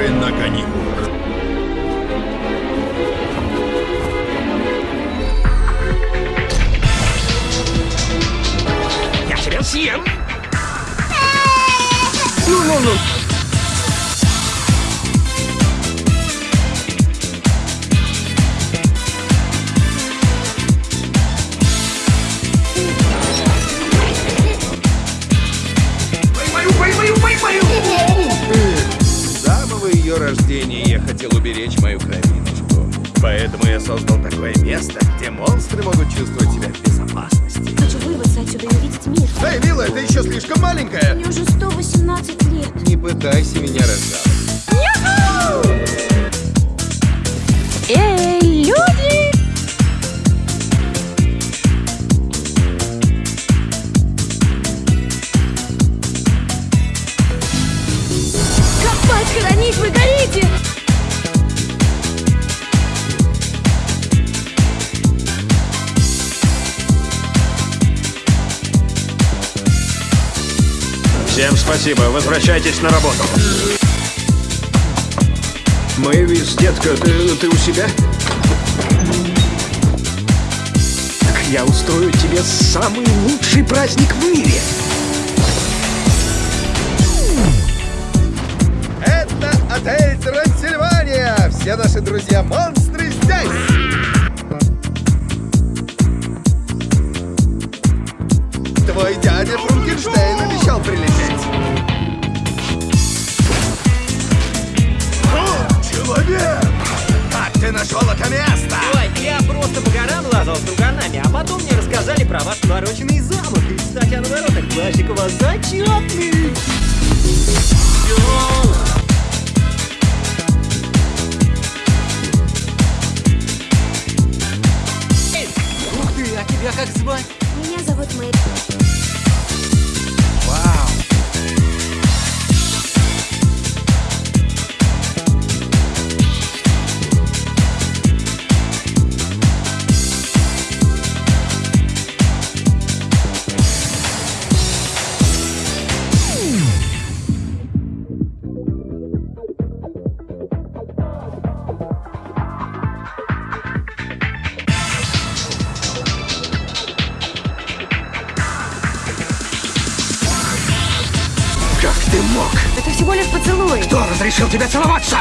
Монстры на каникулах. Я тебя съем! Ну-ну-ну. Поймаю, поймаю, поймаю! Ее рождения я хотел уберечь мою кровиночку. Поэтому я создал такое место, где монстры могут чувствовать себя в безопасности. Хочу вырваться отсюда и увидеть мир. Эй, милая, ты еще слишком маленькая! Мне уже 118 лет. Не пытайся меня разжаловать. Эй, Всем спасибо, возвращайтесь на работу. Мэйвис, детка, ты, ты у себя? Так я устрою тебе самый лучший праздник в мире. Это отель Трансильвания! Все наши друзья-монстры здесь! Нашел это место? Ой, я просто по горам лазал с друганами, а потом мне рассказали про ваш навороченный замок. И, кстати, о наворотах плащик у вас! Мог? Это всего лишь поцелуй. Кто разрешил тебе целоваться?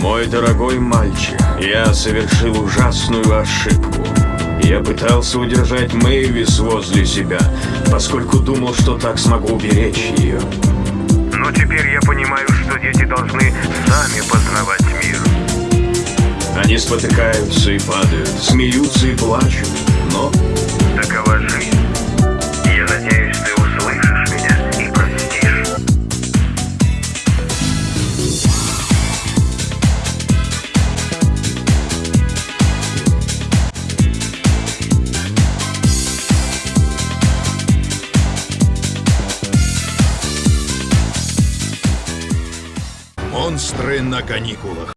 Мой дорогой мальчик, я совершил ужасную ошибку. Я пытался удержать Мэйвис возле себя, поскольку думал, что так смогу уберечь ее. Но теперь я понимаю, что дети должны сами познавать мир. Они спотыкаются и падают, смеются и плачут, Монстры на каникулах.